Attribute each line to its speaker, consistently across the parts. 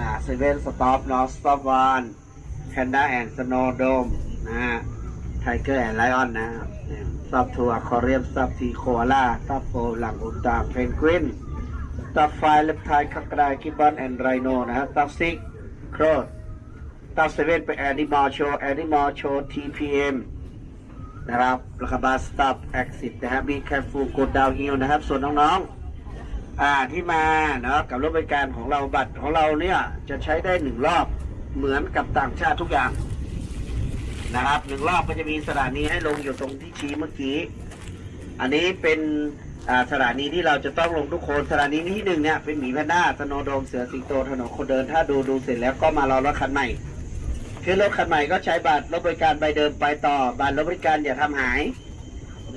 Speaker 1: นะเซเว่นสต็อปนอสต็อปวันแพนด้าแอนด์สโนโดมนะฮะไทเกอร์แอนด์ไลออนนะครับซับทัวร์คอเรียมซับทีโคอาลาซับโฟหลังอุลตาเพนกวินซับไฟเลปไทคักกระไดกิบบอนแอนด์ไรโนนะฮะซับซิกโครดซับเซเว่นเป็นแอนิมอลโชว์แอนิมอลโชว์ทีพีเอ็มนะครับแล้วก็บาสต็อปแอคซิสนะฮะมีแคฟูกดดาวฮิลนะครับ ส่วนน้องๆ อ่าที่มาเนาะกับรถบริการของเราบัตรของเราเนี่ยจะใช้ได้หนึ่งรอบเหมือนกับต่างชาติทุกอย่างนะครับหนึ่งรอบก็จะมีสถานีให้ลงอยู่ตรงที่ชี้เมื่อกี้ อันนี้เป็นสถานีที่เราจะต้องลงทุกคนสถานีที่หนึ่งเนี่ยเป็นหมีแพนด้าสโนโดมเสือสิงโตถนนคนเดินถ้าดูดูเสร็จแล้วก็มารอรถคันใหม่คือรถคันใหม่ก็ใช้บัตรรถบริการใบเดิมไปต่อบัตรรถบริการอย่าทำหาย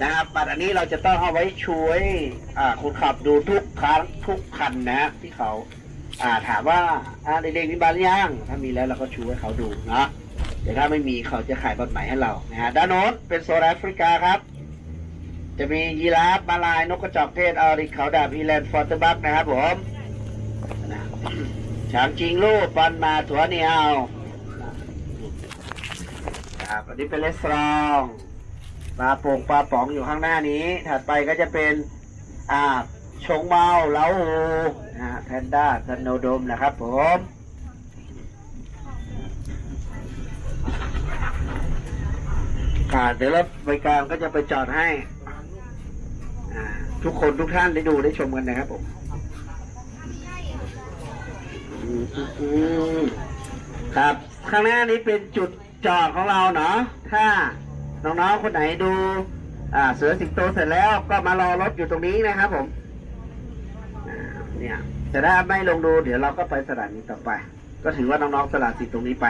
Speaker 1: นะครับบัตรอันนี้เราจะต้องเอาไว้ช่วยอ่าคนขับดูทุกครั้งทุกคันนะฮะที่เขาอ่าถามว่าอ่าเด็กๆมีบัตรยังถ้ามีแล้วเราก็ชูให้เขาดูนะแต่ถ้าไม่มีเขาจะขายบัตรใหม่ให้เรานะฮะด้านโน้นเป็นโซนแอฟริกาครับ จะมียีราฟมาลายนกกระจอกเทศอาริเขาดาบอีแลนด์ฟอร์ตบักนะครับผมช้างจริงลูกปันมาถั่วเหนียวครับอันนี้เป็นเลสตรอง ปลาโป่งปลาป๋องอยู่ข้างหน้านี้ ถัดไปก็จะเป็นอ่าชงเมาเล้าหูนะแพนด้าซันโนโดมนะครับผมอ่าเดี๋ยวรถบริการก็จะไปจอดให้ทุกคนทุกท่านได้ดูได้ชมกันนะครับผมอืมอืมอืมครับข้างหน้านี้เป็นจุดจอดของเราเนาะถ้า น้องๆ คนไหนดูเสือสิงโตเสร็จแล้วก็มารอรถอยู่ตรงนี้นะครับผมเนี่ยแต่ถ้าไม่ลงดูเดี๋ยวเราก็ไปสถานีต่อไป ก็ถือว่าน้องๆสละสิทธิ์ตรงนี้ไป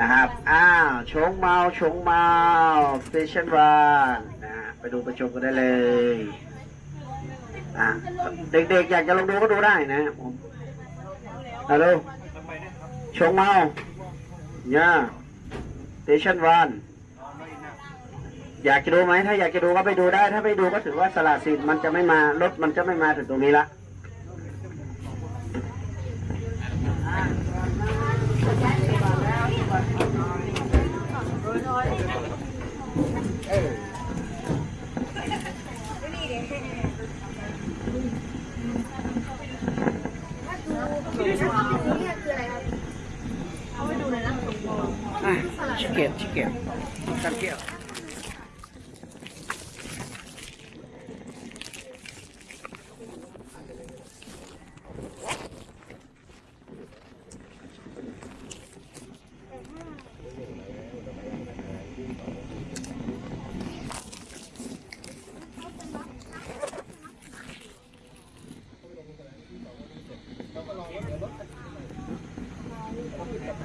Speaker 1: นะครับ อ้าว 熊猫熊猫 station one นะไปดูไปชมกันได้เลยอ่าเด็กๆอยากจะลงดูก็ดูได้นะผมฮัลโหลชงเมาเนี่ยสเตชันวัน อยากจะดูไหมถ้าอยากจะดูก็ไปดูได้ ถ้าไปดูก็ถือว่าสละสิทธิ์มันจะไม่มารถมันจะไม่มาถึงตรงนี้ละอะชิเก็ตชิเก็ตกันเกี่ยว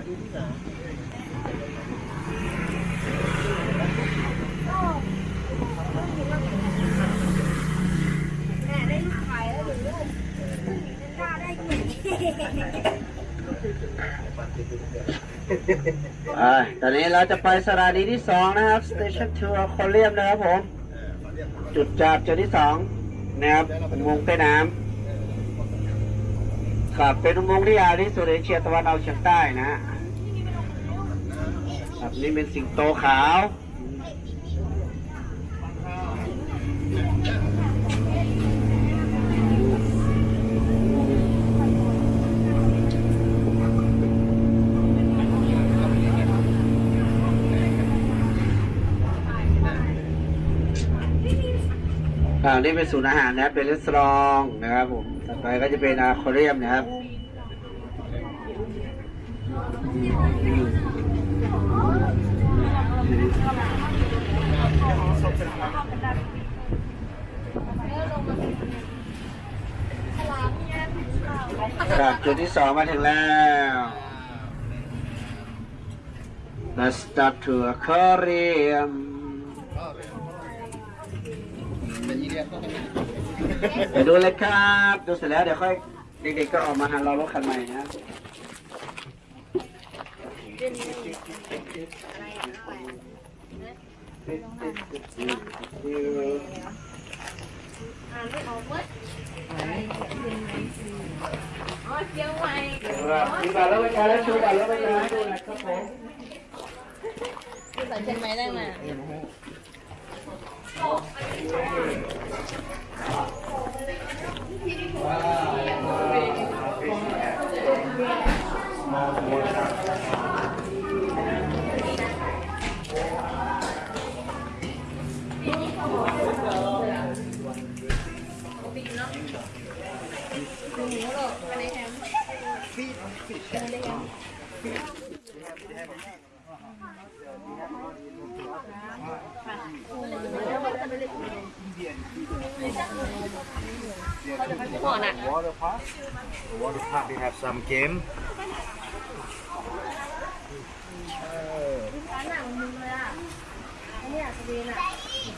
Speaker 1: อ่าตอนนี้เราจะไปสถานีที่สองนะครับ Station to Aquarium นะครับผม จุดจับจุดที่สองนะครับอุโมงค์ใต้น้ำครับเป็นอุโมงค์ที่ยาวที่สุดในเอเชียตะวันออกเฉียงใต้นะฮะ ครับนี่เป็นสิงโตขาว อ่า นี่เป็นศูนย์อาหารนะครับ เป็นรีสอร์ทนะครับผม ต่อไปก็จะเป็นอาคาเรียมนะครับ ครับจุดที่สองมาถึงแล้ว Let's start to aquarium ไปดูเลยครับ ดูเสร็จแล้วเดี๋ยวค่อยเด็กๆก็ออกมาหารอรถคันใหม่นะ
Speaker 2: อ่านไม่ออกเว้ยอ๋อเจียวใหม่
Speaker 1: มีบัตร แล้วไปการแล้วชูบัตรแล้วไปก
Speaker 3: water park. The water park they have some game.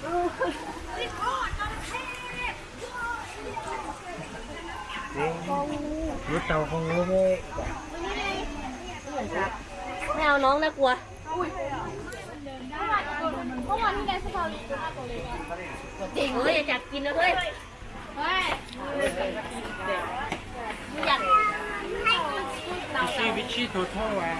Speaker 2: ร้านหนังมึงเลยอะอันนี้อะสวีนอะ
Speaker 3: รู้เตาคงรู้ไม
Speaker 2: ไม่เอาน้องนะกลัว
Speaker 4: เมื่อวานที่แกสปาร์ตัวเล็กอะ
Speaker 2: จริงเลยอยากจับกินนะเฮ้ย
Speaker 4: เฮ้ย
Speaker 2: อยาก
Speaker 3: วิชีวิชีโทโทวะ